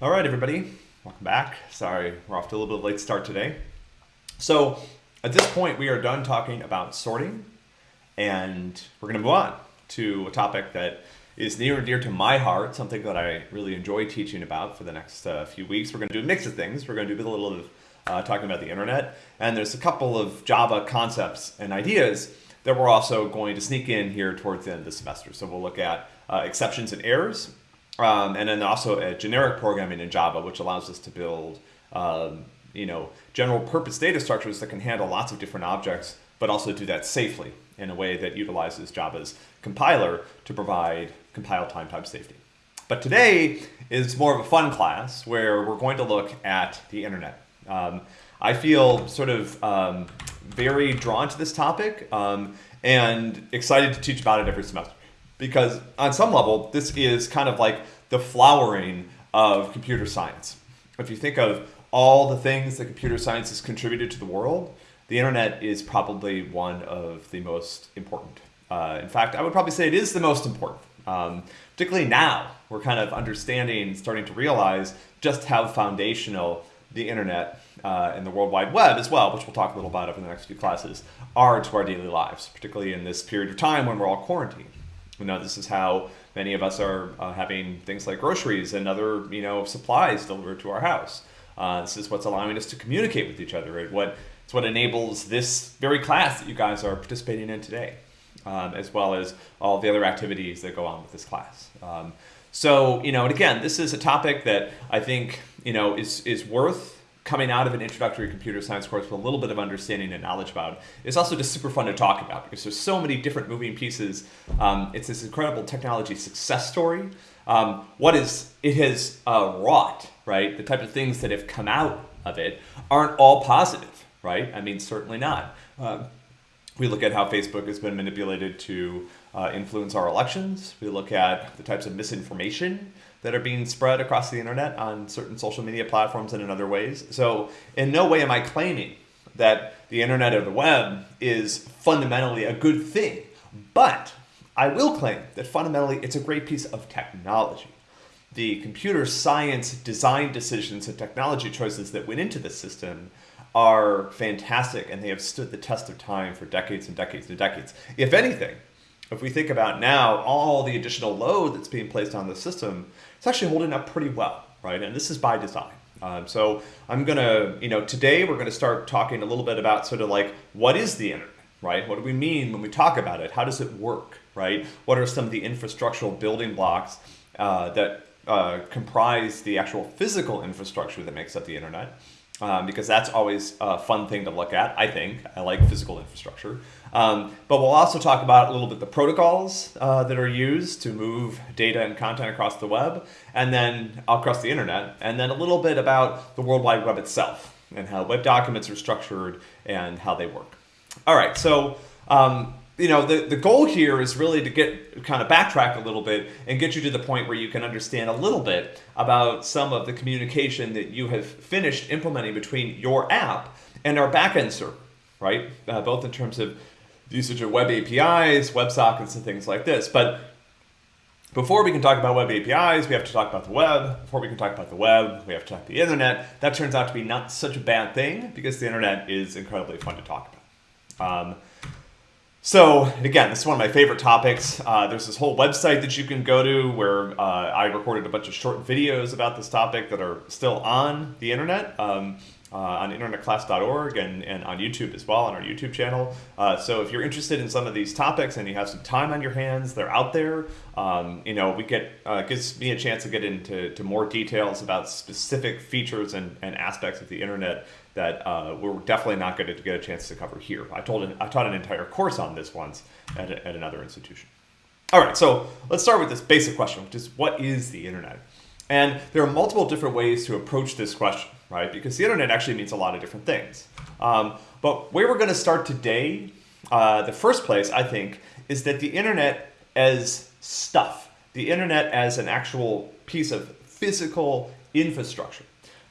All right, everybody, welcome back. Sorry, we're off to a little bit late start today. So at this point, we are done talking about sorting, and we're going to move on to a topic that is near and dear to my heart, something that I really enjoy teaching about for the next uh, few weeks. We're going to do a mix of things. We're going to do a little of uh, talking about the internet, and there's a couple of Java concepts and ideas that we're also going to sneak in here towards the end of the semester. So we'll look at uh, exceptions and errors, um, and then also a generic programming in Java, which allows us to build um, you know, general purpose data structures that can handle lots of different objects, but also do that safely in a way that utilizes Java's compiler to provide compile time type safety. But today is more of a fun class where we're going to look at the internet. Um, I feel sort of um, very drawn to this topic um, and excited to teach about it every semester because on some level, this is kind of like the flowering of computer science. If you think of all the things that computer science has contributed to the world, the internet is probably one of the most important. Uh, in fact, I would probably say it is the most important. Um, particularly now, we're kind of understanding, starting to realize just how foundational the internet uh, and the World Wide Web as well, which we'll talk a little about over the next few classes, are to our daily lives, particularly in this period of time when we're all quarantined. You know, this is how many of us are uh, having things like groceries and other, you know, supplies delivered to our house. Uh, this is what's allowing us to communicate with each other. What it's what enables this very class that you guys are participating in today, um, as well as all the other activities that go on with this class. Um, so, you know, and again, this is a topic that I think, you know, is, is worth coming out of an introductory computer science course with a little bit of understanding and knowledge about. It's also just super fun to talk about because there's so many different moving pieces. Um, it's this incredible technology success story. Um, what is it has uh, wrought, right? The type of things that have come out of it aren't all positive, right? I mean, certainly not. Uh, we look at how Facebook has been manipulated to uh, influence our elections. We look at the types of misinformation that are being spread across the internet on certain social media platforms and in other ways. So in no way am I claiming that the internet or the web is fundamentally a good thing, but I will claim that fundamentally it's a great piece of technology. The computer science design decisions and technology choices that went into the system are fantastic and they have stood the test of time for decades and decades and decades. If anything, if we think about now all the additional load that's being placed on the system, it's actually holding up pretty well, right? And this is by design. Um, so I'm gonna, you know, today we're gonna start talking a little bit about sort of like what is the internet, right? What do we mean when we talk about it? How does it work, right? What are some of the infrastructural building blocks uh, that uh, comprise the actual physical infrastructure that makes up the internet? Um, because that's always a fun thing to look at, I think. I like physical infrastructure. Um, but we'll also talk about a little bit the protocols uh, that are used to move data and content across the web, and then across the internet, and then a little bit about the World Wide Web itself, and how web documents are structured, and how they work. All right, so um, you know, the, the goal here is really to get kind of backtrack a little bit and get you to the point where you can understand a little bit about some of the communication that you have finished implementing between your app and our backend server, right? Uh, both in terms of usage of web APIs, WebSockets, and things like this. But before we can talk about web APIs, we have to talk about the web. Before we can talk about the web, we have to talk about the internet. That turns out to be not such a bad thing because the internet is incredibly fun to talk about. Um, so again, this is one of my favorite topics. Uh, there's this whole website that you can go to where uh, I recorded a bunch of short videos about this topic that are still on the internet. Um, uh, on internetclass.org and, and on YouTube as well on our YouTube channel. Uh, so if you're interested in some of these topics and you have some time on your hands, they're out there. Um, you know, we get uh, gives me a chance to get into to more details about specific features and, and aspects of the internet that uh, we're definitely not going to get a chance to cover here. I told an, I taught an entire course on this once at, a, at another institution. All right, so let's start with this basic question, which is what is the internet? And there are multiple different ways to approach this question, right? Because the internet actually means a lot of different things. Um, but where we're going to start today, uh, the first place, I think, is that the internet as stuff, the internet as an actual piece of physical infrastructure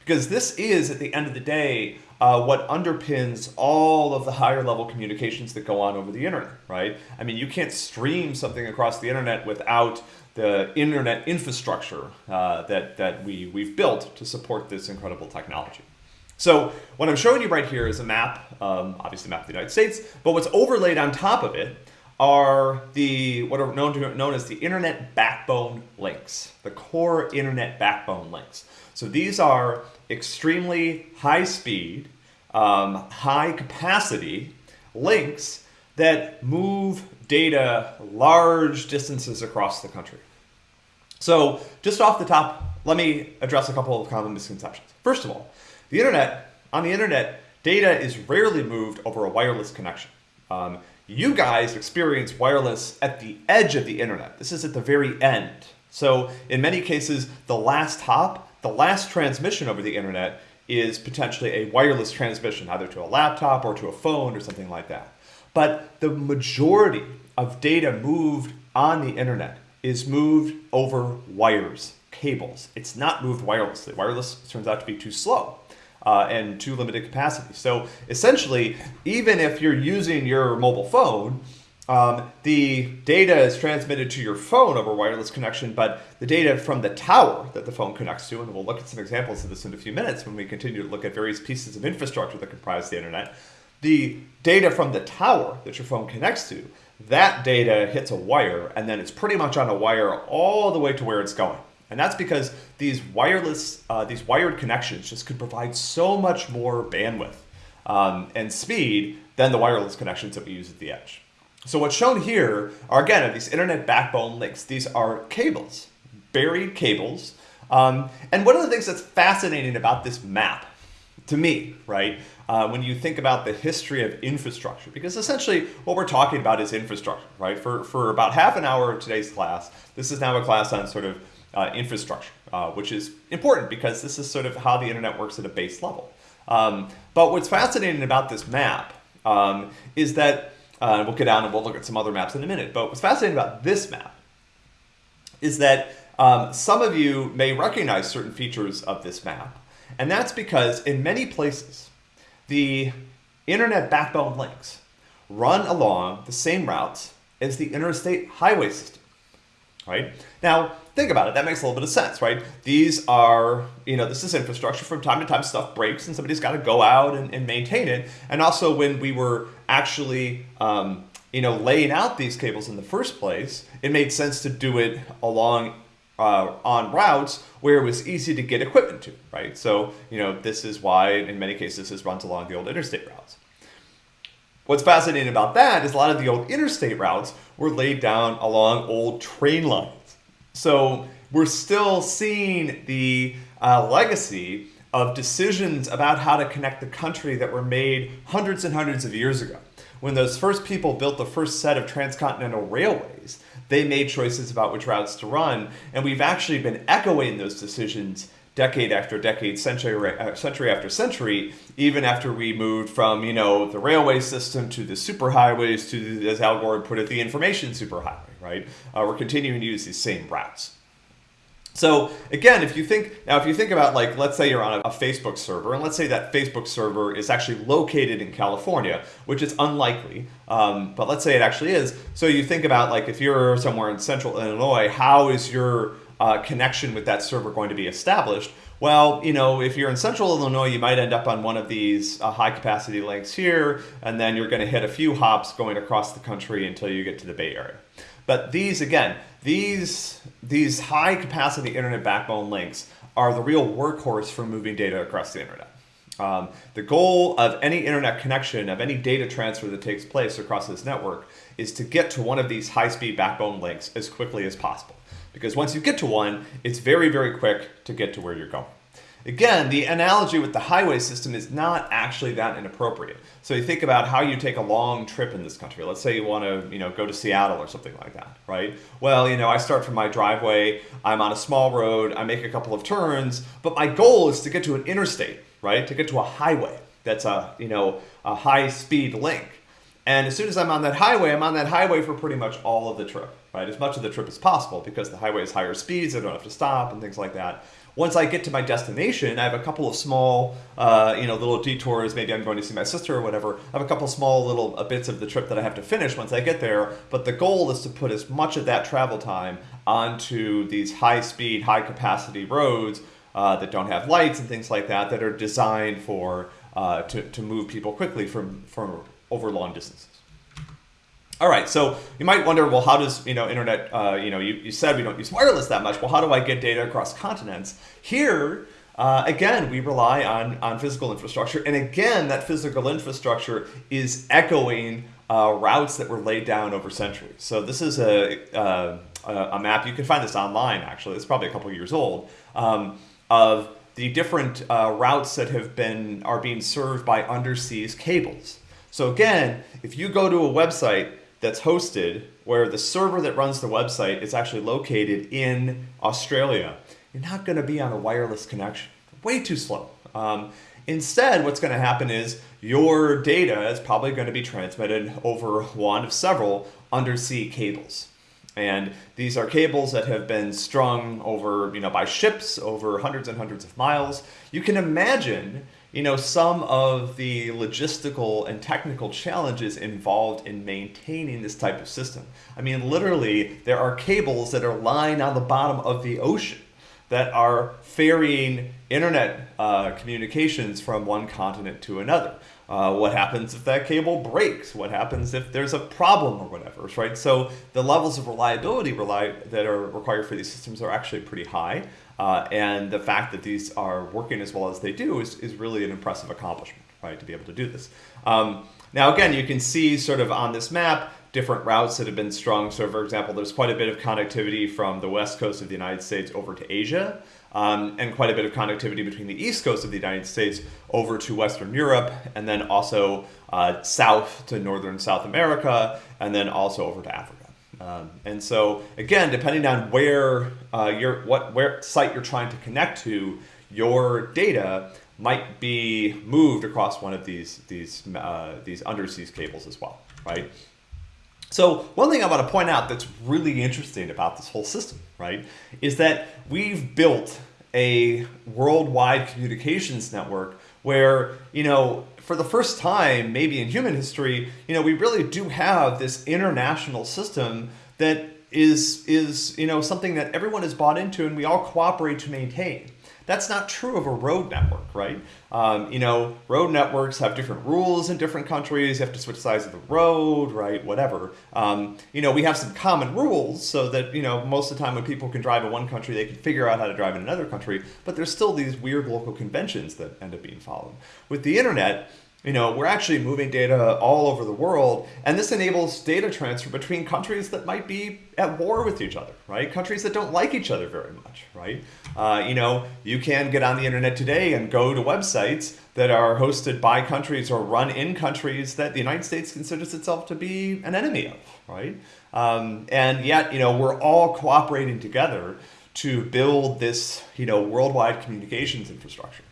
because this is, at the end of the day, uh, what underpins all of the higher level communications that go on over the internet, right? I mean, you can't stream something across the internet without the internet infrastructure uh, that, that we, we've built to support this incredible technology. So what I'm showing you right here is a map, um, obviously a map of the United States, but what's overlaid on top of it are the what are known, to, known as the internet backbone links, the core internet backbone links. So these are extremely high speed, um, high capacity links that move data large distances across the country. So just off the top, let me address a couple of common misconceptions. First of all, the internet, on the internet, data is rarely moved over a wireless connection. Um, you guys experience wireless at the edge of the internet. This is at the very end. So in many cases, the last hop, the last transmission over the internet is potentially a wireless transmission, either to a laptop or to a phone or something like that. But the majority of data moved on the internet is moved over wires, cables. It's not moved wirelessly. Wireless turns out to be too slow uh, and too limited capacity. So essentially, even if you're using your mobile phone, um, the data is transmitted to your phone over wireless connection, but the data from the tower that the phone connects to, and we'll look at some examples of this in a few minutes when we continue to look at various pieces of infrastructure that comprise the internet, the data from the tower that your phone connects to, that data hits a wire, and then it's pretty much on a wire all the way to where it's going. And that's because these wireless, uh, these wired connections just could provide so much more bandwidth um, and speed than the wireless connections that we use at the edge. So what's shown here are, again, these internet backbone links. These are cables, buried cables. Um, and one of the things that's fascinating about this map, to me, right, uh, when you think about the history of infrastructure, because essentially what we're talking about is infrastructure, right? For, for about half an hour of today's class, this is now a class on sort of uh, infrastructure, uh, which is important because this is sort of how the internet works at a base level. Um, but what's fascinating about this map um, is that, uh, we'll get down and we'll look at some other maps in a minute, but what's fascinating about this map is that um, some of you may recognize certain features of this map, and that's because in many places, the internet backbone links run along the same routes as the interstate highway system, right? Now, think about it. That makes a little bit of sense, right? These are, you know, this is infrastructure. From time to time, stuff breaks and somebody's got to go out and, and, maintain it. And also, when we were actually, um, you know, laying out these cables in the first place, it made sense to do it along uh, on routes where it was easy to get equipment to, right? So, you know, this is why in many cases this runs along the old interstate routes. What's fascinating about that is a lot of the old interstate routes were laid down along old train lines. So we're still seeing the uh, legacy of decisions about how to connect the country that were made hundreds and hundreds of years ago. When those first people built the first set of transcontinental railways, they made choices about which routes to run, and we've actually been echoing those decisions decade after decade, century, uh, century after century, even after we moved from, you know, the railway system to the superhighways to, as Al Gore put it, the information superhighway, right? Uh, we're continuing to use these same routes. So again, if you think now, if you think about like, let's say you're on a, a, Facebook server, and let's say that Facebook server is actually located in California, which is unlikely, um, but let's say it actually is. So you think about like if you're somewhere in Central Illinois, how is your uh, connection with that server going to be established? Well, you know, if you're in central Illinois, you might end up on one of these uh, high capacity links here, and then you're going to hit a few hops going across the country until you get to the Bay Area. But these, again, these, these high capacity internet backbone links are the real workhorse for moving data across the internet. Um, the goal of any internet connection, of any data transfer that takes place across this network, is to get to one of these high-speed backbone links as quickly as possible because once you get to one, it's very, very quick to get to where you're going. Again, the analogy with the highway system is not actually that inappropriate. So you think about how you take a long trip in this country. Let's say you want to, you know, go to Seattle or something like that, right? Well, you know, I start from my driveway, I'm on a small road, I make a couple of turns, but my goal is to get to an interstate, right? To get to a highway that's a, you know, a high speed link. And as soon as I'm on that highway, I'm on that highway for pretty much all of the trip, right? As much of the trip as possible because the highway is higher speeds, I don't have to stop and things like that. Once I get to my destination, I have a couple of small, uh, you know, little detours. Maybe I'm going to see my sister or whatever. I have a couple small little uh, bits of the trip that I have to finish once I get there. But the goal is to put as much of that travel time onto these high-speed, high-capacity roads uh, that don't have lights and things like that that are designed for uh, to, to move people quickly from from over long distances. All right, so you might wonder, well, how does you know internet? Uh, you know, you, you said we don't use wireless that much. Well, how do I get data across continents? Here, uh, again, we rely on on physical infrastructure, and again, that physical infrastructure is echoing uh, routes that were laid down over centuries. So this is a uh, a map. You can find this online. Actually, it's probably a couple years old um, of the different uh, routes that have been are being served by underseas cables. So again, if you go to a website that's hosted where the server that runs the website is actually located in Australia, you're not going to be on a wireless connection. Way too slow. Um, instead, what's going to happen is your data is probably going to be transmitted over one of several undersea cables. And these are cables that have been strung over, you know, by ships over hundreds and hundreds of miles. You can imagine you know, some of the logistical and technical challenges involved in maintaining this type of system. I mean, literally, there are cables that are lying on the bottom of the ocean that are ferrying internet uh, communications from one continent to another. Uh, what happens if that cable breaks? What happens if there's a problem or whatever, right? So the levels of reliability rely, that are required for these systems are actually pretty high. Uh, and the fact that these are working as well as they do is, is really an impressive accomplishment, right, to be able to do this. Um, now, again, you can see sort of on this map different routes that have been strung. So, for example, there's quite a bit of connectivity from the west coast of the United States over to Asia, um, and quite a bit of connectivity between the east coast of the United States over to Western Europe, and then also uh, south to northern South America, and then also over to Africa. Um, and so again, depending on where uh, your what where site you're trying to connect to, your data might be moved across one of these these uh, these underseas cables as well, right? So one thing I want to point out that's really interesting about this whole system, right, is that we've built a worldwide communications network where you know for the first time, maybe in human history, you know, we really do have this international system that is is you know something that everyone is bought into and we all cooperate to maintain. That's not true of a road network, right? Um, you know, road networks have different rules in different countries. You have to switch sides of the road, right? Whatever. Um, you know, we have some common rules so that, you know, most of the time when people can drive in one country, they can figure out how to drive in another country. But there's still these weird local conventions that end up being followed. With the internet, you know, we're actually moving data all over the world, and this enables data transfer between countries that might be at war with each other, right? Countries that don't like each other very much, right? Uh, you know, you can get on the internet today and go to websites that are hosted by countries or run in countries that the United States considers itself to be an enemy of, right? Um, and yet, you know, we're all cooperating together to build this, you know, worldwide communications infrastructure.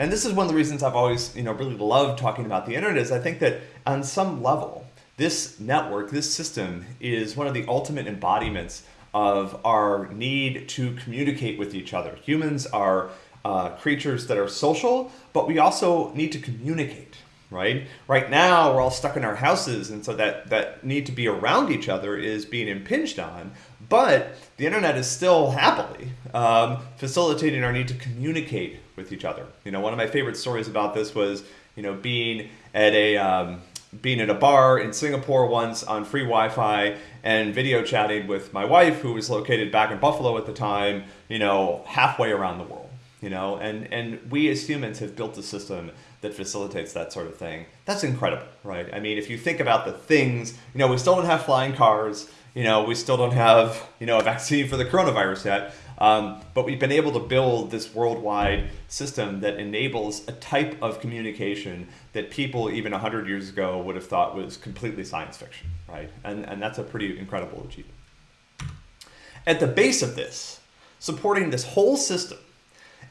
And this is one of the reasons I've always, you know, really loved talking about the internet is I think that on some level, this network, this system is one of the ultimate embodiments of our need to communicate with each other. Humans are uh, creatures that are social, but we also need to communicate, right? Right now, we're all stuck in our houses, and so that, that need to be around each other is being impinged on. But the internet is still happily um, facilitating our need to communicate with each other. You know, one of my favorite stories about this was, you know, being at a um, being in a bar in Singapore once on free Wi-Fi and video chatting with my wife, who was located back in Buffalo at the time. You know, halfway around the world. You know, and and we as humans have built a system that facilitates that sort of thing. That's incredible, right? I mean, if you think about the things, you know, we still don't have flying cars. You know, we still don't have, you know, a vaccine for the coronavirus yet. Um, but we've been able to build this worldwide system that enables a type of communication that people even 100 years ago would have thought was completely science fiction, right? And, and that's a pretty incredible achievement. At the base of this, supporting this whole system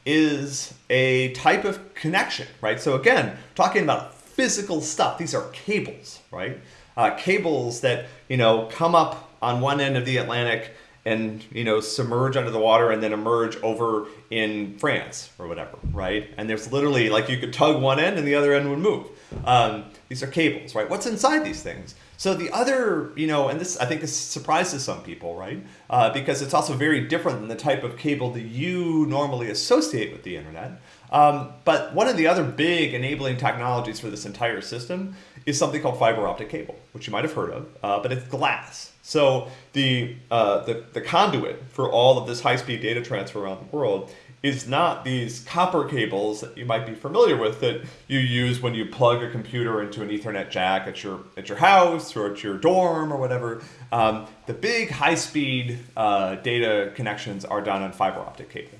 is a type of connection, right? So again, talking about physical stuff, these are cables, right? Uh, cables that, you know, come up on one end of the Atlantic and you know submerge under the water and then emerge over in France or whatever, right? And there's literally like you could tug one end and the other end would move. Um, these are cables, right? What's inside these things? So the other, you know, and this I think this surprises some people, right? Uh, because it's also very different than the type of cable that you normally associate with the internet. Um, but one of the other big enabling technologies for this entire system is something called fiber optic cable, which you might have heard of, uh, but it's glass. So the, uh, the, the conduit for all of this high-speed data transfer around the world is not these copper cables that you might be familiar with that you use when you plug a computer into an Ethernet jack at your at your house or at your dorm or whatever. Um, the big high-speed uh, data connections are done on fiber optic cable.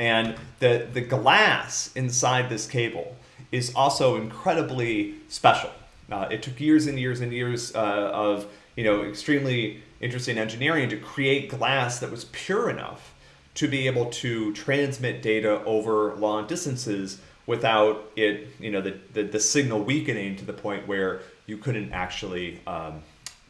And the, the glass inside this cable is also incredibly special. Uh, it took years and years and years uh, of you know extremely interesting engineering to create glass that was pure enough to be able to transmit data over long distances without it, you know, the, the, the signal weakening to the point where you couldn't actually um,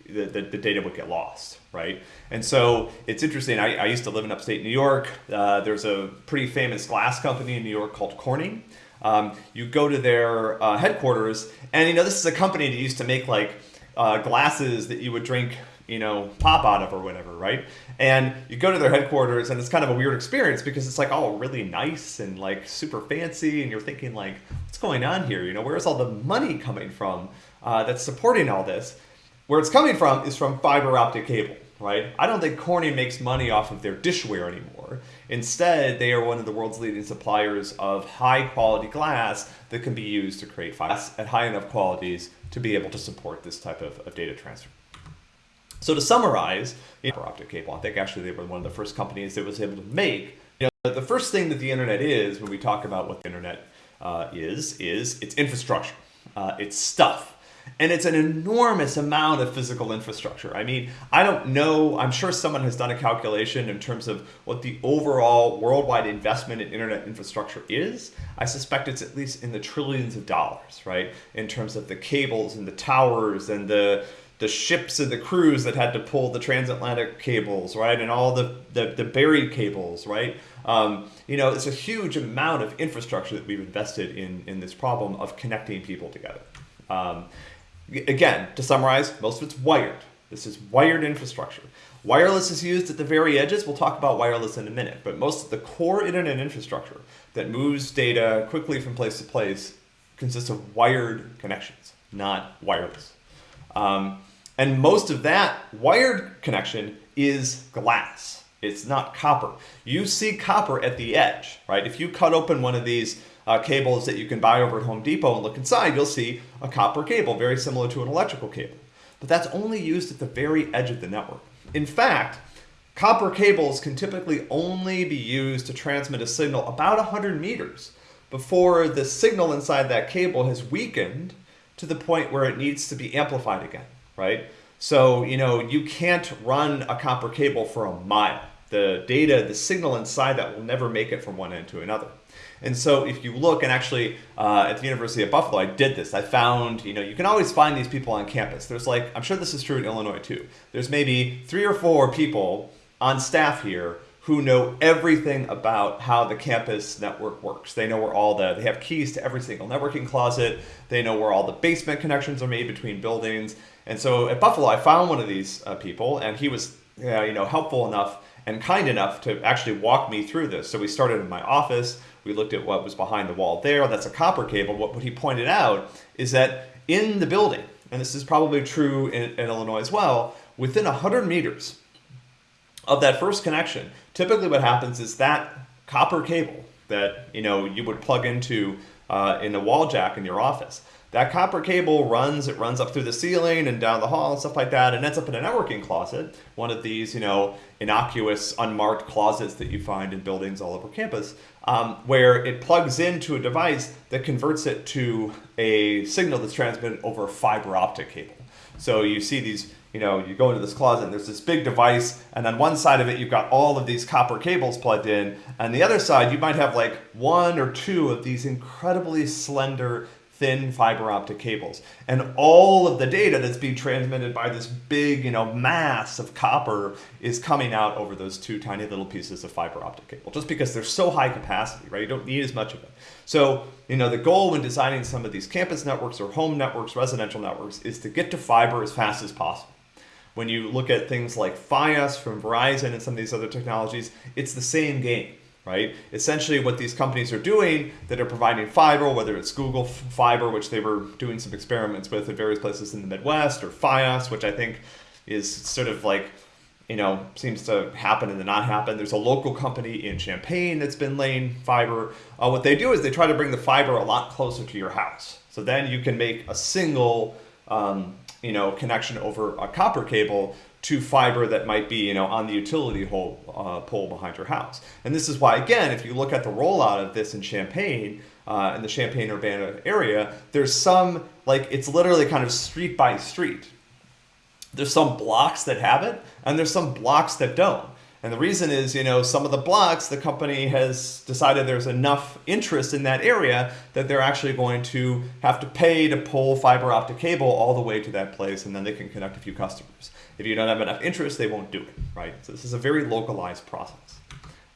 the, the, the, data would get lost, right? And so it's interesting. I, I used to live in upstate New York. Uh, there's a pretty famous glass company in New York called Corning. Um, you go to their uh, headquarters, and you know this is a company that used to make like uh, glasses that you would drink, you know, pop out of or whatever, right? And you go to their headquarters, and it's kind of a weird experience because it's like all really nice and like super fancy, and you're thinking like, what's going on here? You know, where's all the money coming from uh, that's supporting all this? Where it's coming from is from fiber optic cable, right? I don't think Corning makes money off of their dishware anymore. Instead, they are one of the world's leading suppliers of high quality glass that can be used to create files at high enough qualities to be able to support this type of, of data transfer. So to summarize, fiber optic cable, I think actually they were one of the first companies that was able to make, you know, the first thing that the internet is when we talk about what the internet uh, is, is its infrastructure, uh, it's stuff. And it's an enormous amount of physical infrastructure. I mean, I don't know, I'm sure someone has done a calculation in terms of what the overall worldwide investment in internet infrastructure is. I suspect it's at least in the trillions of dollars, right? In terms of the cables and the towers and the the ships and the crews that had to pull the transatlantic cables, right? And all the, the, the buried cables, right? Um, you know, it's a huge amount of infrastructure that we've invested in, in this problem of connecting people together. Um, again, to summarize, most of it's wired. This is wired infrastructure. Wireless is used at the very edges. We'll talk about wireless in a minute, but most of the core internet infrastructure that moves data quickly from place to place consists of wired connections, not wireless. Um, and most of that wired connection is glass. It's not copper. You see copper at the edge, right? If you cut open one of these uh, cables that you can buy over at Home Depot and look inside, you'll see a copper cable, very similar to an electrical cable. But that's only used at the very edge of the network. In fact, copper cables can typically only be used to transmit a signal about 100 meters before the signal inside that cable has weakened to the point where it needs to be amplified again, right? So, you know, you can't run a copper cable for a mile. The data, the signal inside that will never make it from one end to another. And so if you look, and actually uh, at the University of Buffalo, I did this. I found, you know, you can always find these people on campus. There's like, I'm sure this is true in Illinois too. There's maybe three or four people on staff here who know everything about how the campus network works. They know where all the, they have keys to every single networking closet. They know where all the basement connections are made between buildings. And so at Buffalo, I found one of these uh, people and he was, uh, you know, helpful enough and kind enough to actually walk me through this. So we started in my office. We looked at what was behind the wall there. That's a copper cable. What, what he pointed out is that in the building, and this is probably true in, in Illinois as well, within 100 meters of that first connection, typically what happens is that copper cable that you know you would plug into uh, in a wall jack in your office that copper cable runs, it runs up through the ceiling and down the hall and stuff like that, and ends up in a networking closet, one of these, you know, innocuous, unmarked closets that you find in buildings all over campus, um, where it plugs into a device that converts it to a signal that's transmitted over a fiber optic cable. So you see these, you know, you go into this closet and there's this big device, and on one side of it you've got all of these copper cables plugged in, and the other side you might have like one or two of these incredibly slender thin fiber optic cables. And all of the data that's being transmitted by this big, you know, mass of copper is coming out over those two tiny little pieces of fiber optic cable, just because they're so high capacity, right? You don't need as much of it. So, you know, the goal when designing some of these campus networks or home networks, residential networks, is to get to fiber as fast as possible. When you look at things like Fios from Verizon and some of these other technologies, it's the same game right? Essentially what these companies are doing that are providing fiber, whether it's Google Fiber, which they were doing some experiments with at various places in the Midwest, or Fios, which I think is sort of like, you know, seems to happen and then not happen. There's a local company in Champaign that's been laying fiber. Uh, what they do is they try to bring the fiber a lot closer to your house. So then you can make a single, um, you know, connection over a copper cable to fiber that might be you know on the utility hole, uh, pole behind your house. And this is why again, if you look at the rollout of this in Champaign, uh, in the Champaign Urbana area, there's some like it's literally kind of street by street. There's some blocks that have it, and there's some blocks that don't. And the reason is, you know, some of the blocks, the company has decided there's enough interest in that area that they're actually going to have to pay to pull fiber optic cable all the way to that place, and then they can connect a few customers. If you don't have enough interest, they won't do it, right? So this is a very localized process.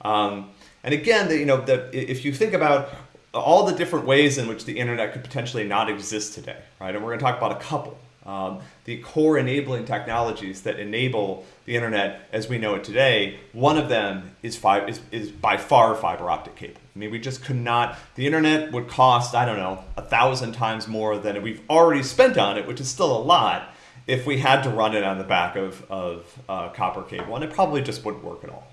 Um, and again, the, you know, the, if you think about all the different ways in which the internet could potentially not exist today, right? And we're going to talk about a couple. Um, the core enabling technologies that enable the internet as we know it today, one of them is, fi- is, is by far fiber optic cable. I mean, we just could not, the internet would cost, I don't know, a thousand times more than we've already spent on it, which is still a lot, if we had to run it on the back of, of uh, copper cable, and it probably just wouldn't work at all.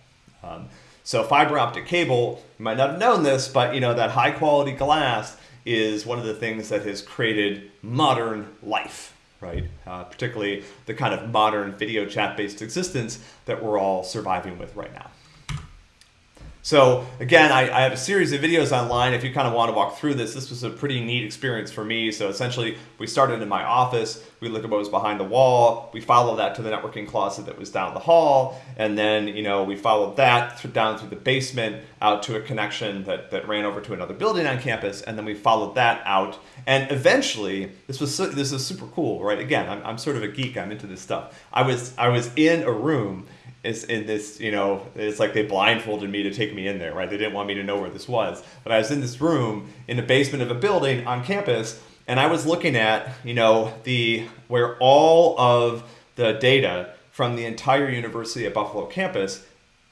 Um, so fiber optic cable, you might not have known this, but you know that high quality glass is one of the things that has created modern life, right? Uh, particularly the kind of modern video chat based existence that we're all surviving with right now. So again, I, I, have a series of videos online if you kind of want to walk through this. This was a pretty neat experience for me. So essentially, we started in my office. We looked at what was behind the wall. We followed that to the networking closet that was down the hall. And then, you know, we followed that through, down through the basement out to a connection that, that ran over to another building on campus. And then we followed that out. And eventually, this was this is super cool, right? Again, I'm, I'm sort of a geek. I'm into this stuff. I was I was in a room is in this, you know, it's like they blindfolded me to take me in there, right? They didn't want me to know where this was. But I was in this room in the basement of a building on campus, and I was looking at, you know, the where all of the data from the entire University of Buffalo campus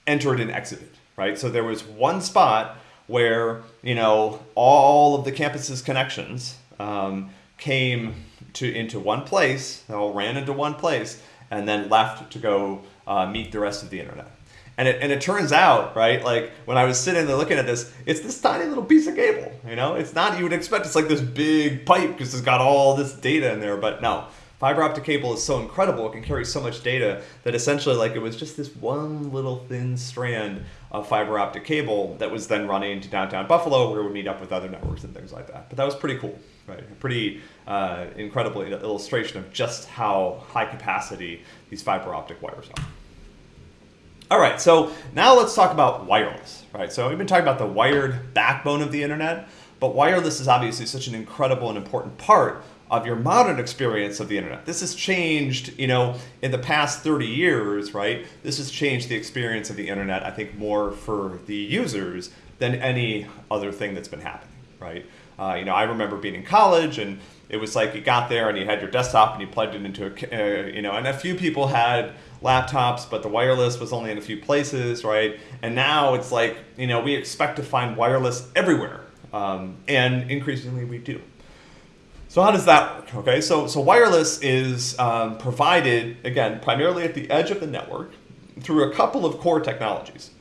entered and exited, right? So there was one spot where, you know, all of the campus's connections um, came to into one place, they all ran into one place, and then left to go uh, meet the rest of the internet. And it, and it turns out, right, like when I was sitting there looking at this, it's this tiny little piece of cable, you know? It's not, you would expect it's like this big pipe because it's got all this data in there, but no. Fiber optic cable is so incredible, it can carry so much data that essentially like it was just this one little thin strand of fiber optic cable that was then running to downtown Buffalo where it would meet up with other networks and things like that. But that was pretty cool, right? A pretty uh, incredible illustration of just how high capacity these fiber optic wires are. All right, so now let's talk about wireless, right? So we've been talking about the wired backbone of the internet, but wireless is obviously such an incredible and important part of your modern experience of the internet. This has changed, you know, in the past 30 years, right? This has changed the experience of the internet, I think, more for the users than any other thing that's been happening, right? Uh, you know, I remember being in college and it was like you got there and you had your desktop and you plugged it into a, uh, you know, and a few people had laptops, but the wireless was only in a few places, right? And now it's like, you know, we expect to find wireless everywhere, um, and increasingly we do. So how does that work? Okay, so, so wireless is um, provided, again, primarily at the edge of the network through a couple of core technologies.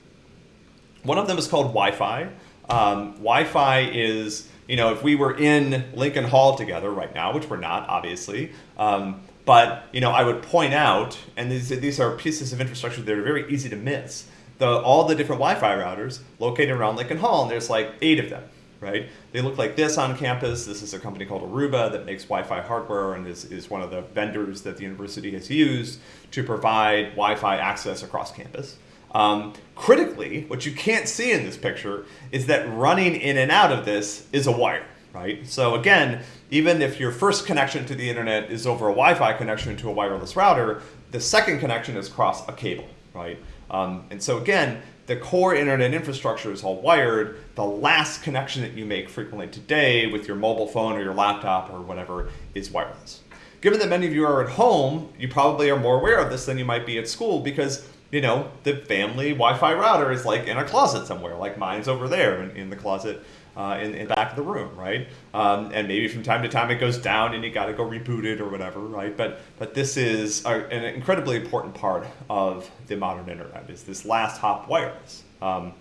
One of them is called Wi-Fi. Um, Wi-Fi is you know, if we were in Lincoln Hall together right now, which we're not, obviously, um, but you know, I would point out, and these these are pieces of infrastructure that are very easy to miss. The all the different Wi-Fi routers located around Lincoln Hall, and there's like eight of them, right? They look like this on campus. This is a company called Aruba that makes Wi-Fi hardware and is, is one of the vendors that the university has used to provide Wi-Fi access across campus. Um, critically, what you can't see in this picture is that running in and out of this is a wire, right? So again, even if your first connection to the internet is over a Wi-Fi connection to a wireless router, the second connection is across a cable, right? Um, and so again, the core internet infrastructure is all wired. The last connection that you make frequently today with your mobile phone or your laptop or whatever is wireless. Given that many of you are at home, you probably are more aware of this than you might be at school because you know the family Wi-Fi router is like in a closet somewhere, like mine's over there in, in the closet uh, in, in the back of the room, right? Um, and maybe from time to time it goes down and you got to go reboot it or whatever, right? But but this is a, an incredibly important part of the modern internet is this last hop wireless. Um,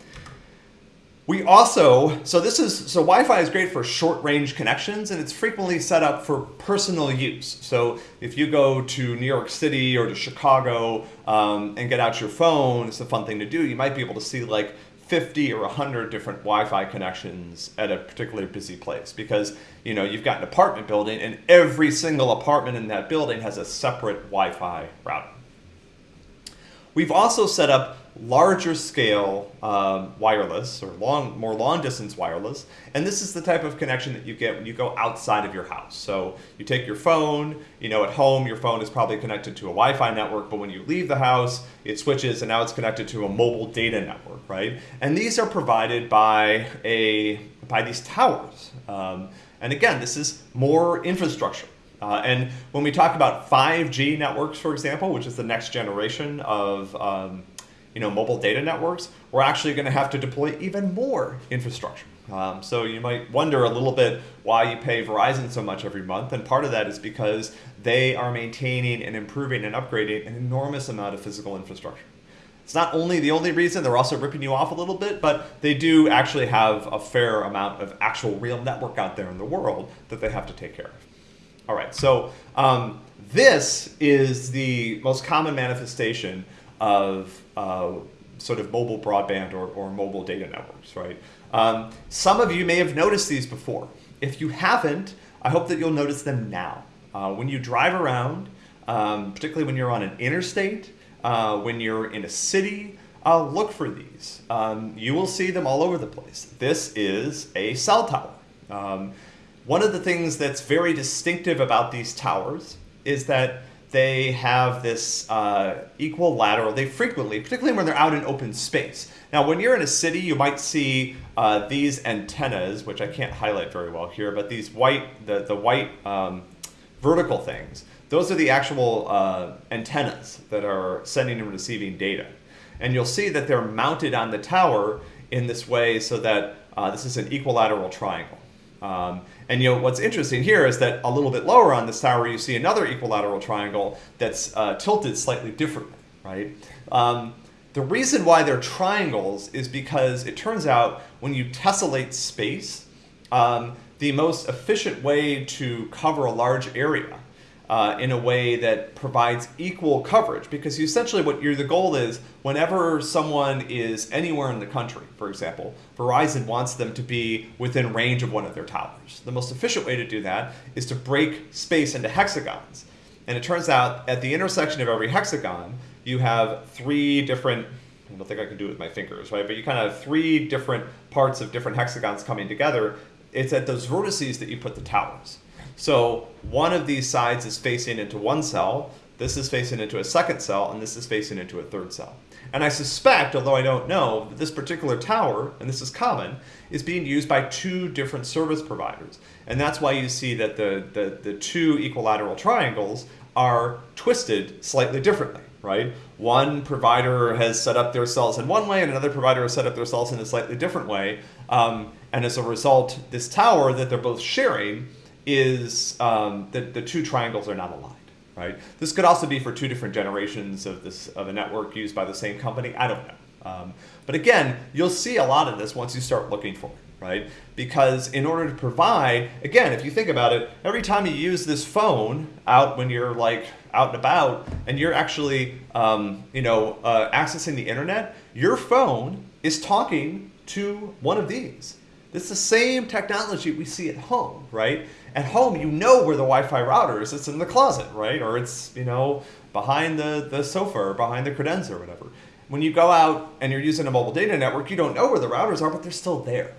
we also, so this is, so Wi-Fi is great for short range connections and it's frequently set up for personal use. So if you go to New York City or to Chicago um, and get out your phone, it's a fun thing to do. You might be able to see like 50 or 100 different Wi-Fi connections at a particularly busy place because you know you've got an apartment building and every single apartment in that building has a separate Wi-Fi router. We've also set up larger scale um, wireless or long, more long distance wireless. And this is the type of connection that you get when you go outside of your house. So you take your phone, you know, at home, your phone is probably connected to a Wi-Fi network, but when you leave the house, it switches and now it's connected to a mobile data network, right? And these are provided by a, by these towers. Um, and again, this is more infrastructure. Uh, and when we talk about 5G networks, for example, which is the next generation of um, you know, mobile data networks, we're actually going to have to deploy even more infrastructure. Um, so you might wonder a little bit why you pay Verizon so much every month, and part of that is because they are maintaining and improving and upgrading an enormous amount of physical infrastructure. It's not only the only reason, they're also ripping you off a little bit, but they do actually have a fair amount of actual real network out there in the world that they have to take care of. All right, so um, this is the most common manifestation of uh, sort of mobile broadband or, or mobile data networks, right? Um, some of you may have noticed these before. If you haven't, I hope that you'll notice them now. Uh, when you drive around, um, particularly when you're on an interstate, uh, when you're in a city, uh, look for these. Um, you will see them all over the place. This is a cell tower. Um, one of the things that's very distinctive about these towers is that they have this uh, equilateral, they frequently, particularly when they're out in open space. Now, when you're in a city, you might see uh, these antennas, which I can't highlight very well here, but these white, the, the white um, vertical things, those are the actual uh, antennas that are sending and receiving data. And you'll see that they're mounted on the tower in this way so that uh, this is an equilateral triangle. Um, and you know what's interesting here is that a little bit lower on this tower you see another equilateral triangle that's uh, tilted slightly differently, right? Um, the reason why they're triangles is because it turns out when you tessellate space, um, the most efficient way to cover a large area uh, in a way that provides equal coverage because essentially what the goal is whenever someone is anywhere in the country, for example, Verizon wants them to be within range of one of their towers. The most efficient way to do that is to break space into hexagons. And it turns out at the intersection of every hexagon, you have three different I don't think I can do it with my fingers, right? But you kind of have three different parts of different hexagons coming together. It's at those vertices that you put the towers. So one of these sides is facing into one cell, this is facing into a second cell, and this is facing into a third cell. And I suspect, although I don't know, that this particular tower, and this is common, is being used by two different service providers. And that's why you see that the, the, the two equilateral triangles are twisted slightly differently, right? One provider has set up their cells in one way, and another provider has set up their cells in a slightly different way. Um, and as a result, this tower that they're both sharing is um, the, the two triangles are not aligned, right? This could also be for two different generations of this of a network used by the same company. I don't know. Um, but again, you'll see a lot of this once you start looking for it, right? Because in order to provide, again, if you think about it, every time you use this phone out when you're like out and about and you're actually, um, you know, uh, accessing the internet, your phone is talking to one of these. It's the same technology we see at home, right? At home, you know where the Wi-Fi router is. It's in the closet, right? Or it's, you know, behind the, the sofa or behind the credenza or whatever. When you go out and you're using a mobile data network, you don't know where the routers are, but they're still there.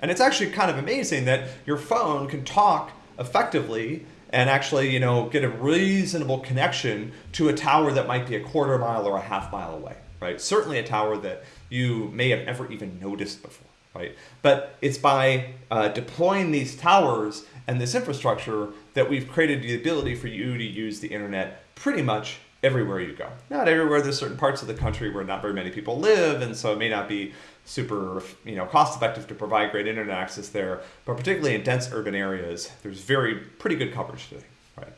And it's actually kind of amazing that your phone can talk effectively and actually, you know, get a reasonable connection to a tower that might be a quarter mile or a half mile away, right? Certainly a tower that you may have never even noticed before, right? But it's by uh, deploying these towers and this infrastructure that we've created the ability for you to use the internet pretty much everywhere you go. Not everywhere, there's certain parts of the country where not very many people live, and so it may not be super you know cost effective to provide great internet access there but particularly in dense urban areas there's very pretty good coverage today right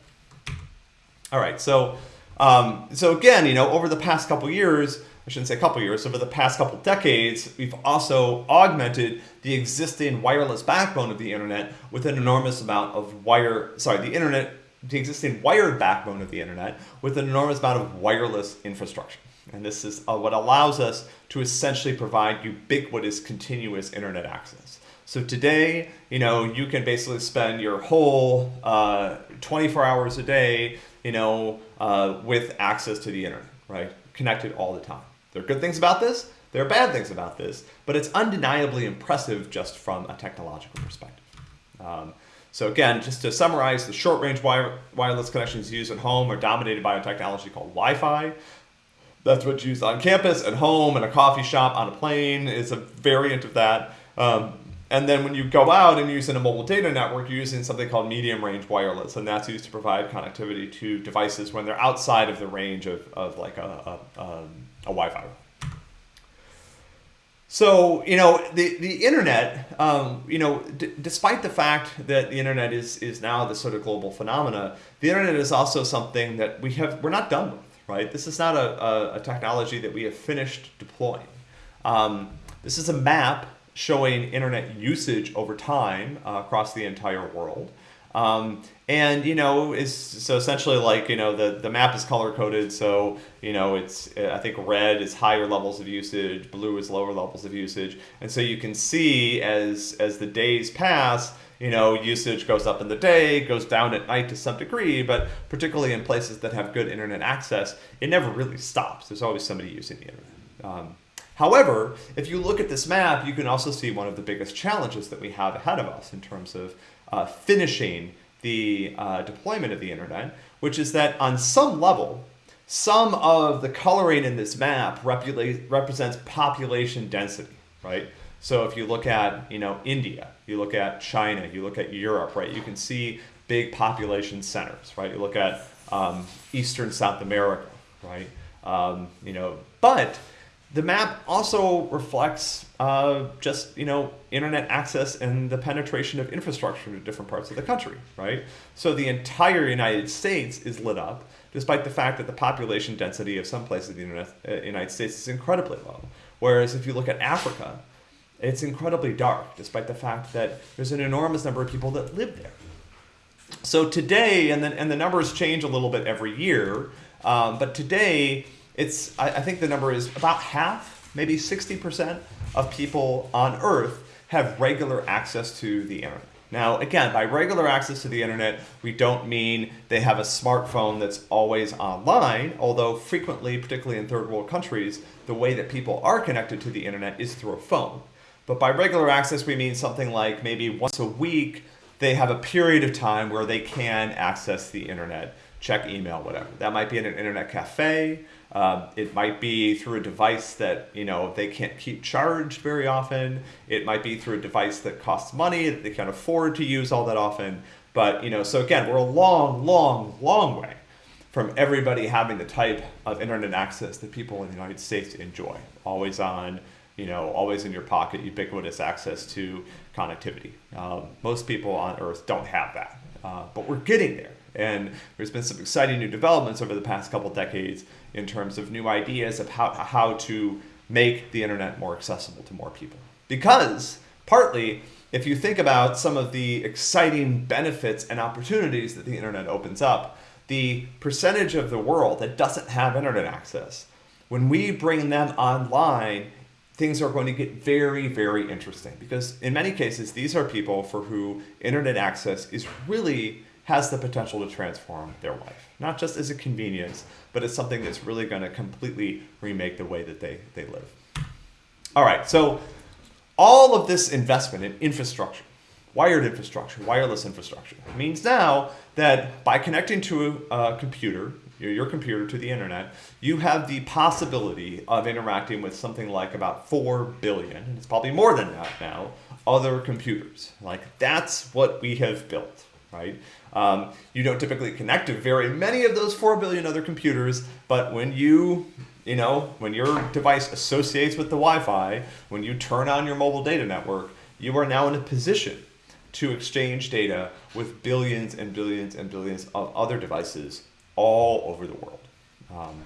all right so um, so again you know over the past couple years I shouldn't say a couple years over the past couple decades we've also augmented the existing wireless backbone of the internet with an enormous amount of wire sorry the internet the existing wired backbone of the internet with an enormous amount of wireless infrastructure and this is uh, what allows us to essentially provide ubiquitous continuous internet access. So today, you know, you can basically spend your whole uh, 24 hours a day, you know, uh, with access to the internet, right? Connected all the time. There are good things about this. There are bad things about this, but it's undeniably impressive just from a technological perspective. Um, so again, just to summarize, the short-range wire, wireless connections used at home are dominated by a technology called Wi-Fi. That's what's used on campus, at home, in a coffee shop, on a plane. It's a variant of that. Um, and then when you go out and use in a mobile data network, you're using something called medium range wireless, and that's used to provide connectivity to devices when they're outside of the range of, of like a, a, um, a Wi-Fi. So, you know, the, the internet, um, you know, despite the fact that the internet is, is now the sort of global phenomena, the internet is also something that we have, we're not done with right? This is not a, a, a technology that we have finished deploying. Um, this is a map showing internet usage over time uh, across the entire world. Um, and you know, so essentially like you know the the map is color coded. So you know, it's I think red is higher levels of usage, blue is lower levels of usage, and so you can see as as the days pass, you know, usage goes up in the day, goes down at night to some degree, but particularly in places that have good internet access, it never really stops. There's always somebody using the internet. Um, however, if you look at this map, you can also see one of the biggest challenges that we have ahead of us in terms of uh, finishing the uh, deployment of the internet, which is that on some level, some of the coloring in this map represents population density, right? So if you look at, you know, India, you look at China, you look at Europe, right? You can see big population centers, right? You look at um, Eastern South America, right? Um, you know, but the map also reflects uh, just you know internet access and the penetration of infrastructure to different parts of the country, right? So the entire United States is lit up, despite the fact that the population density of some places in the uh, United States is incredibly low. Whereas if you look at Africa, it's incredibly dark, despite the fact that there's an enormous number of people that live there. So today, and the, and the numbers change a little bit every year, um, but today, it's I, I think the number is about half, maybe 60% of people on Earth have regular access to the internet. Now, again, by regular access to the internet, we don't mean they have a smartphone that's always online, although frequently, particularly in third world countries, the way that people are connected to the internet is through a phone. But by regular access, we mean something like maybe once a week, they have a period of time where they can access the internet, check email, whatever. That might be in an internet cafe. Um, it might be through a device that you know they can't keep charged very often. It might be through a device that costs money that they can't afford to use all that often. But you know, so again, we're a long, long, long way from everybody having the type of internet access that people in the United States enjoy, always on, you know, always in your pocket, ubiquitous access to connectivity. Um, most people on Earth don't have that, uh, but we're getting there. And there's been some exciting new developments over the past couple decades in terms of new ideas of how, how to make the internet more accessible to more people. Because partly, if you think about some of the exciting benefits and opportunities that the internet opens up, the percentage of the world that doesn't have internet access, when we bring them online, things are going to get very, very interesting because in many cases, these are people for who internet access is really has the potential to transform their life. Not just as a convenience, but as something that's really going to completely remake the way that they, they live. All right, so all of this investment in infrastructure, wired infrastructure, wireless infrastructure, means now that by connecting to a computer, your computer to the internet, you have the possibility of interacting with something like about 4 billion, and it's probably more than that now, other computers. Like that's what we have built, right? Um, you don't typically connect to very many of those 4 billion other computers, but when you, you know, when your device associates with the Wi-Fi, when you turn on your mobile data network, you are now in a position to exchange data with billions and billions and billions of other devices all over the world. Um,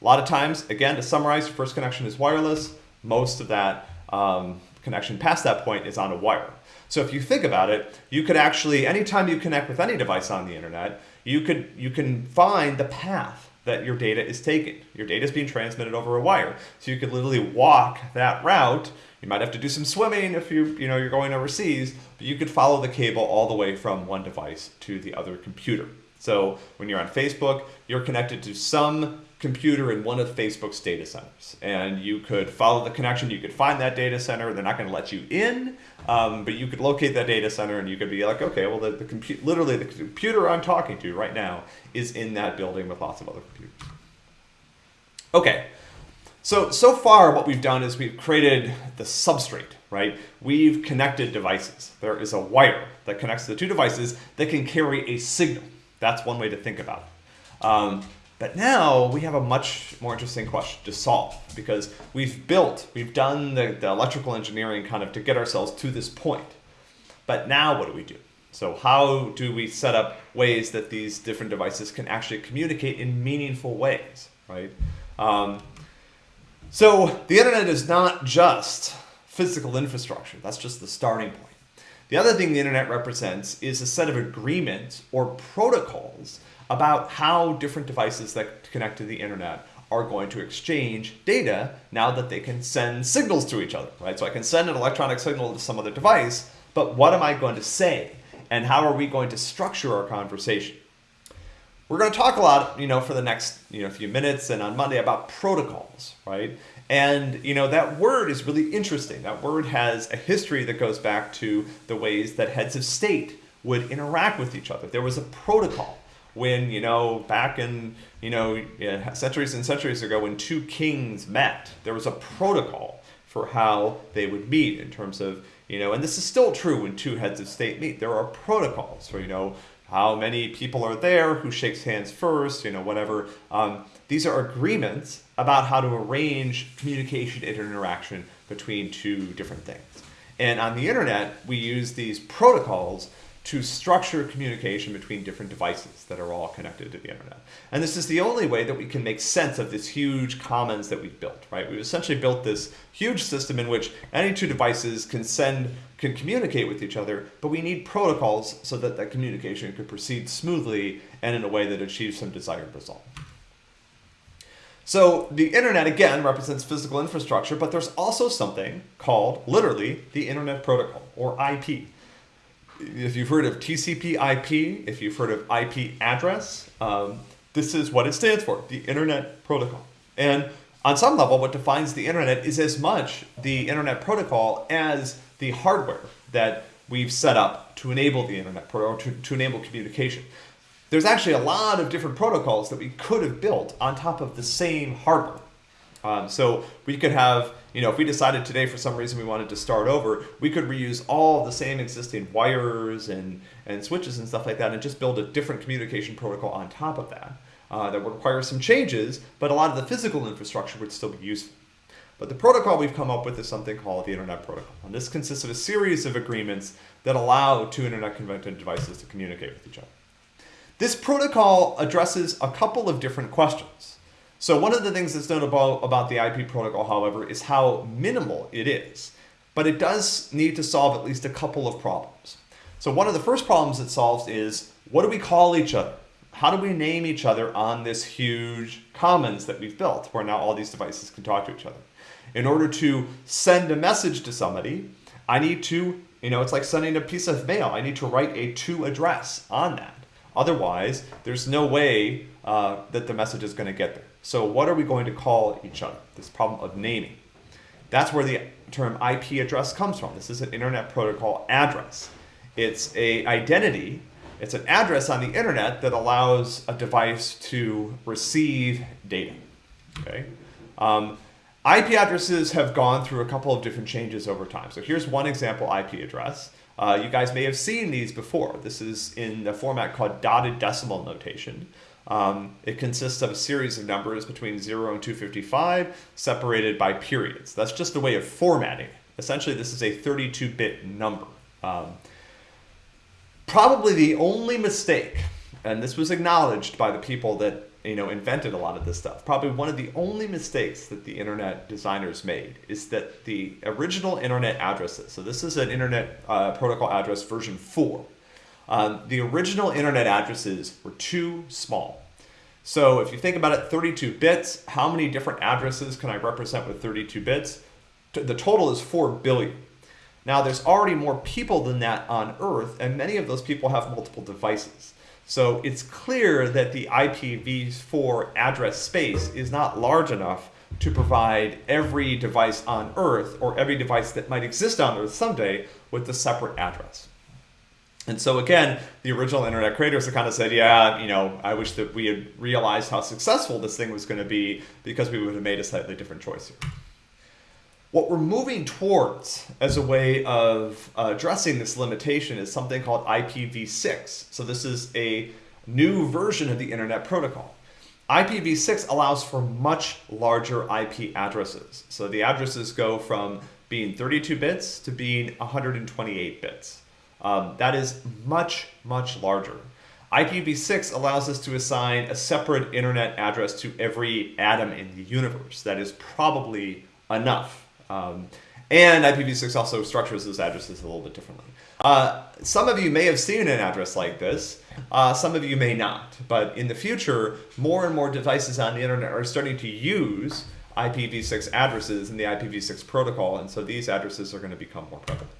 a lot of times, again, to summarize, your first connection is wireless. Most of that um, connection past that point is on a wire. So if you think about it, you could actually, anytime you connect with any device on the internet, you could you can find the path that your data is taking. Your data is being transmitted over a wire. So you could literally walk that route. You might have to do some swimming if you you know you're going overseas, but you could follow the cable all the way from one device to the other computer. So when you're on Facebook, you're connected to some computer in one of Facebook's data centers. And you could follow the connection, you could find that data center, they're not gonna let you in, um, but you could locate that data center and you could be like, okay, well, the, the computer, literally the computer I'm talking to right now is in that building with lots of other computers. Okay, so, so far what we've done is we've created the substrate, right? We've connected devices. There is a wire that connects the two devices that can carry a signal. That's one way to think about it. Um, but now we have a much more interesting question to solve because we've built, we've done the, the electrical engineering kind of to get ourselves to this point. But now what do we do? So how do we set up ways that these different devices can actually communicate in meaningful ways, right? Um, so the internet is not just physical infrastructure. That's just the starting point. The other thing the internet represents is a set of agreements or protocols about how different devices that connect to the internet are going to exchange data now that they can send signals to each other, right? So I can send an electronic signal to some other device, but what am I going to say? And how are we going to structure our conversation? We're going to talk a lot, you know, for the next, you know, few minutes and on Monday about protocols, right? And, you know, that word is really interesting. That word has a history that goes back to the ways that heads of state would interact with each other. There was a protocol when, you know, back in, you know, centuries and centuries ago when two kings met, there was a protocol for how they would meet in terms of, you know, and this is still true when two heads of state meet. There are protocols for, you know, how many people are there, who shakes hands first, you know, whatever. Um, these are agreements about how to arrange communication and interaction between two different things. And on the internet, we use these protocols to structure communication between different devices that are all connected to the internet. And this is the only way that we can make sense of this huge commons that we've built, right? We've essentially built this huge system in which any two devices can send, can communicate with each other, but we need protocols so that that communication could proceed smoothly and in a way that achieves some desired result. So the internet, again, represents physical infrastructure, but there's also something called, literally, the Internet Protocol, or IP if you've heard of TCP IP, if you've heard of IP address, um, this is what it stands for, the Internet Protocol. And on some level, what defines the internet is as much the internet protocol as the hardware that we've set up to enable the internet or to, to enable communication. There's actually a lot of different protocols that we could have built on top of the same hardware. Um, so we could have, you know, if we decided today for some reason we wanted to start over, we could reuse all the same existing wires and, and switches and stuff like that and just build a different communication protocol on top of that. Uh, that would require some changes, but a lot of the physical infrastructure would still be useful. But the protocol we've come up with is something called the Internet Protocol. And this consists of a series of agreements that allow two internet-connected devices to communicate with each other. This protocol addresses a couple of different questions. So one of the things that's notable about the IP protocol, however, is how minimal it is. But it does need to solve at least a couple of problems. So one of the first problems it solves is, what do we call each other? How do we name each other on this huge commons that we've built, where now all these devices can talk to each other? In order to send a message to somebody, I need to, you know, it's like sending a piece of mail. I need to write a to address on that. Otherwise, there's no way uh, that the message is going to get there. So what are we going to call each other? This problem of naming. That's where the term IP address comes from. This is an Internet Protocol address. It's a identity, it's an address on the internet that allows a device to receive data. Okay. Um, IP addresses have gone through a couple of different changes over time. So here's one example IP address. Uh, you guys may have seen these before. This is in the format called dotted decimal notation. Um, it consists of a series of numbers between 0 and 255 separated by periods. That's just a way of formatting. Essentially, this is a 32-bit number. Um, probably the only mistake, and this was acknowledged by the people that you know, invented a lot of this stuff. Probably one of the only mistakes that the internet designers made is that the original internet addresses, so this is an internet uh, protocol address version 4, um, the original internet addresses were too small. So if you think about it, 32 bits, how many different addresses can I represent with 32 bits? The total is 4 billion. Now there's already more people than that on Earth, and many of those people have multiple devices. So it's clear that the IPv4 address space is not large enough to provide every device on Earth or every device that might exist on Earth someday with a separate address. And so again, the original internet creators have kind of said, yeah, you know, I wish that we had realized how successful this thing was going to be because we would have made a slightly different choice here. What we're moving towards as a way of addressing this limitation is something called IPv6. So this is a new version of the internet protocol. IPv6 allows for much larger IP addresses. So the addresses go from being 32 bits to being 128 bits. Um, that is much, much larger. IPv6 allows us to assign a separate internet address to every atom in the universe. That is probably enough um, and IPv6 also structures those addresses a little bit differently. Uh, some of you may have seen an address like this. Uh, some of you may not. But in the future, more and more devices on the internet are starting to use IPv6 addresses in the IPv6 protocol. And so these addresses are going to become more prevalent.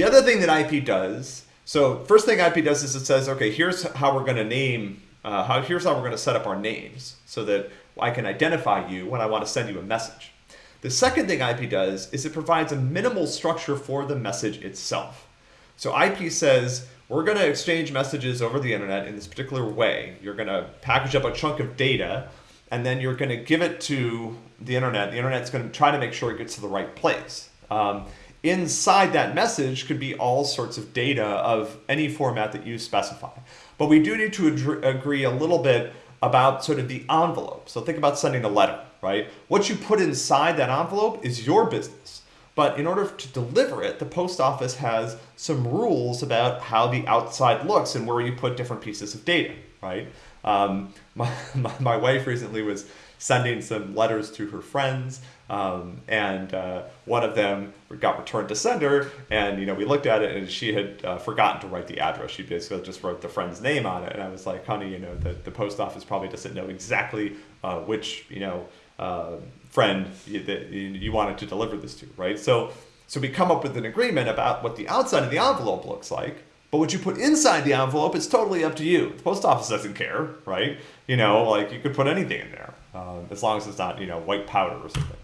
The other thing that IP does, so first thing IP does is it says, okay, here's how we're going to name, uh, how, here's how we're going to set up our names so that I can identify you when I want to send you a message. The second thing IP does is it provides a minimal structure for the message itself. So IP says, we're going to exchange messages over the internet in this particular way. You're going to package up a chunk of data, and then you're going to give it to the internet. The internet's going to try to make sure it gets to the right place. Um, inside that message could be all sorts of data of any format that you specify. But we do need to agree a little bit about sort of the envelope. So think about sending a letter right? What you put inside that envelope is your business. But in order to deliver it, the post office has some rules about how the outside looks and where you put different pieces of data, right? Um, my, my, my, wife recently was sending some letters to her friends, um, and uh, one of them got returned to sender, and you know we looked at it, and she had uh, forgotten to write the address. She basically just wrote the friend's name on it, and I was like, "Honey, you know the, the post office probably doesn't know exactly uh, which you know uh, friend that you wanted to deliver this to, right? So, so we come up with an agreement about what the outside of the envelope looks like, but what you put inside the envelope is totally up to you. The post office doesn't care, right? You know, like you could put anything in there, uh, as long as it's not, you know, white powder or something.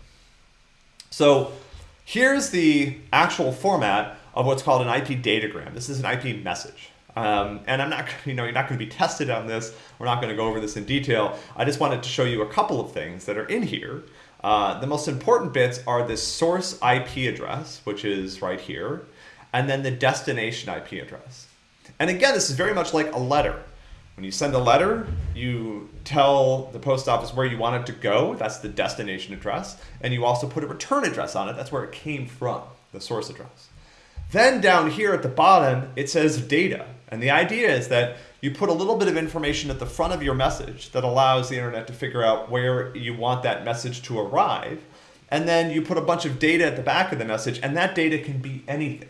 So here's the actual format of what's called an IP datagram. This is an IP message. Um, and I'm not, you know, you're not going to be tested on this. We're not going to go over this in detail. I just wanted to show you a couple of things that are in here. Uh, the most important bits are this source IP address, which is right here, and then the destination IP address. And again, this is very much like a letter. When you send a letter, you tell the post office where you want it to go. That's the destination address. And you also put a return address on it. That's where it came from, the source address. Then down here at the bottom, it says data. And the idea is that you put a little bit of information at the front of your message that allows the internet to figure out where you want that message to arrive. And then you put a bunch of data at the back of the message, and that data can be anything.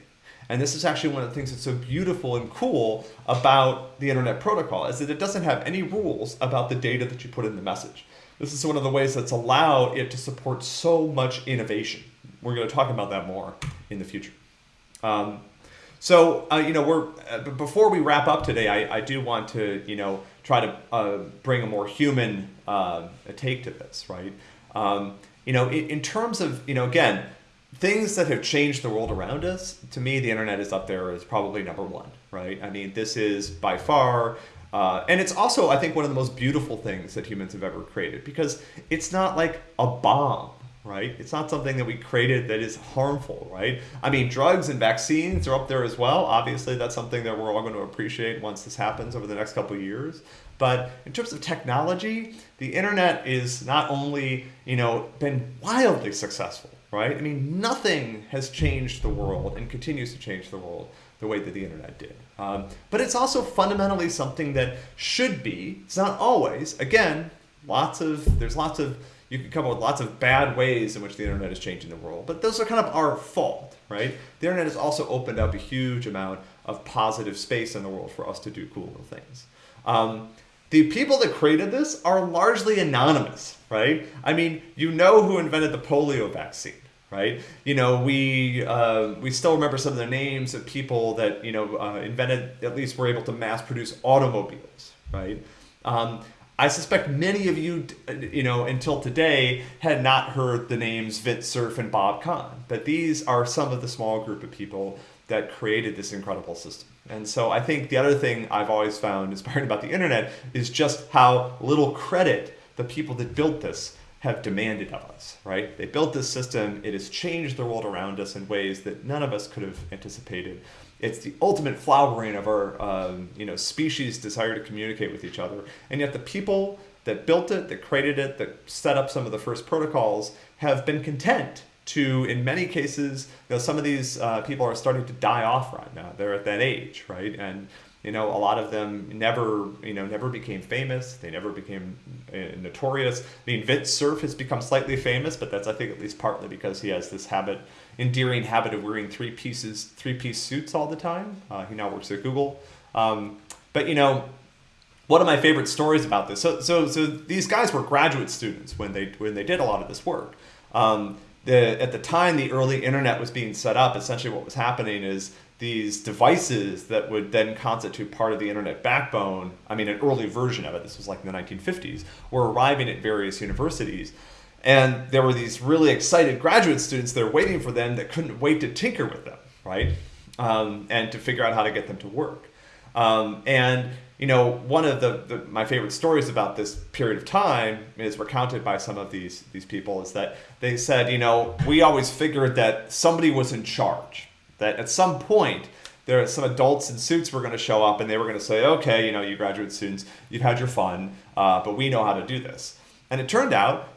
And this is actually one of the things that's so beautiful and cool about the internet protocol is that it doesn't have any rules about the data that you put in the message. This is one of the ways that's allowed it to support so much innovation. We're going to talk about that more in the future. Um, so, uh, you know, we're uh, before we wrap up today, I, I do want to, you know, try to uh, bring a more human uh, take to this, right? Um, you know, in, in terms of, you know, again, things that have changed the world around us, to me, the internet is up there as probably number one, right? I mean, this is by far, uh, and it's also, I think, one of the most beautiful things that humans have ever created because it's not like a bomb, right? It's not something that we created that is harmful, right? I mean, drugs and vaccines are up there as well. Obviously, that's something that we're all going to appreciate once this happens over the next couple years. But in terms of technology, the internet is not only, you know, been wildly successful, right? I mean, nothing has changed the world and continues to change the world the way that the internet did. Um, but it's also fundamentally something that should be, it's not always, again, lots of, there's lots of, you can come up with lots of bad ways in which the internet is changing the world, but those are kind of our fault, right? The internet has also opened up a huge amount of positive space in the world for us to do cool little things. Um, the people that created this are largely anonymous, right? I mean, you know who invented the polio vaccine, right? You know, we uh, we still remember some of the names of people that you know uh, invented, at least were able to mass produce automobiles, right? Um, I suspect many of you, you know, until today had not heard the names Vint Cerf and Bob Kahn, but these are some of the small group of people that created this incredible system. And so I think the other thing I've always found inspiring about the internet is just how little credit the people that built this have demanded of us, right? They built this system, it has changed the world around us in ways that none of us could have anticipated. It's the ultimate flowering of our um, you know, species' desire to communicate with each other. And yet the people that built it, that created it, that set up some of the first protocols have been content to, in many cases, you know, some of these uh, people are starting to die off right now. They're at that age, right? And you know, a lot of them never, you know, never became famous. They never became uh, notorious. I mean, Vint Cerf has become slightly famous, but that's I think at least partly because he has this habit, endearing habit of wearing three pieces, three piece suits all the time. Uh, he now works at Google. Um, but you know, one of my favorite stories about this. So, so, so these guys were graduate students when they when they did a lot of this work. Um, the, at the time the early internet was being set up, essentially what was happening is these devices that would then constitute part of the internet backbone, I mean, an early version of it, this was like in the 1950s, were arriving at various universities. And there were these really excited graduate students that waiting for them that couldn't wait to tinker with them, right? Um, and to figure out how to get them to work. Um, and you know, one of the, the, my favorite stories about this period of time is recounted by some of these these people is that they said, you know, we always figured that somebody was in charge, that at some point there are some adults in suits were going to show up and they were going to say, okay, you know, you graduate students, you've had your fun, uh, but we know how to do this. And it turned out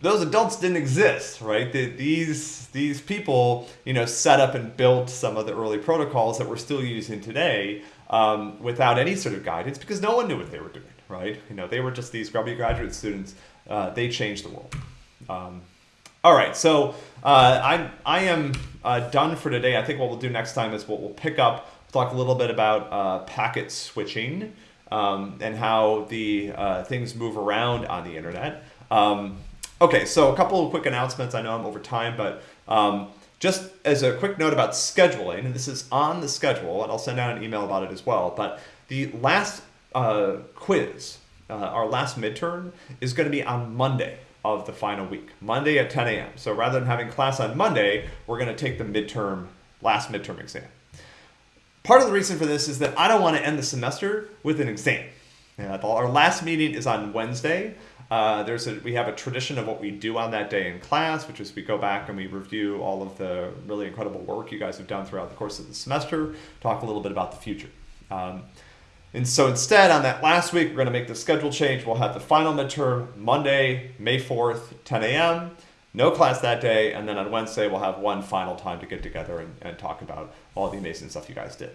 those adults didn't exist, right? The, these these people, you know, set up and built some of the early protocols that we're still using today um, without any sort of guidance because no one knew what they were doing, right? You know, they were just these grubby graduate students. Uh, they changed the world. Um, all right, so uh, I'm I am uh, done for today. I think what we'll do next time is what we'll pick up, talk a little bit about uh, packet switching um, and how the uh, things move around on the internet. Um, okay, so a couple of quick announcements. I know I'm over time, but um, just as a quick note about scheduling, and this is on the schedule, and I'll send out an email about it as well, but the last uh, quiz, uh, our last midterm, is going to be on Monday of the final week, Monday at 10 a.m. So rather than having class on Monday, we're going to take the midterm, last midterm exam. Part of the reason for this is that I don't want to end the semester with an exam. Our last meeting is on Wednesday. Uh, there's a, we have a tradition of what we do on that day in class, which is we go back and we review all of the really incredible work you guys have done throughout the course of the semester, talk a little bit about the future. Um, and so instead, on that last week, we're going to make the schedule change. We'll have the final midterm Monday, May 4th, 10 a.m. No class that day. And then on Wednesday, we'll have one final time to get together and, and talk about all the amazing stuff you guys did.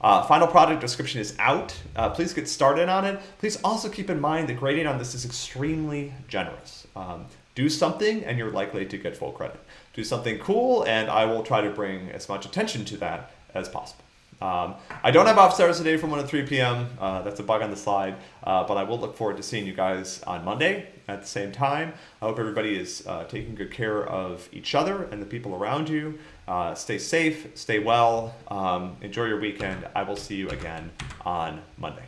Uh, final project description is out. Uh, please get started on it. Please also keep in mind that grading on this is extremely generous. Um, do something and you're likely to get full credit. Do something cool and I will try to bring as much attention to that as possible. Um, I don't have office hours today from 1 to 3 p.m. Uh, that's a bug on the slide, uh, but I will look forward to seeing you guys on Monday at the same time. I hope everybody is uh, taking good care of each other and the people around you. Uh, stay safe, stay well, um, enjoy your weekend. I will see you again on Monday.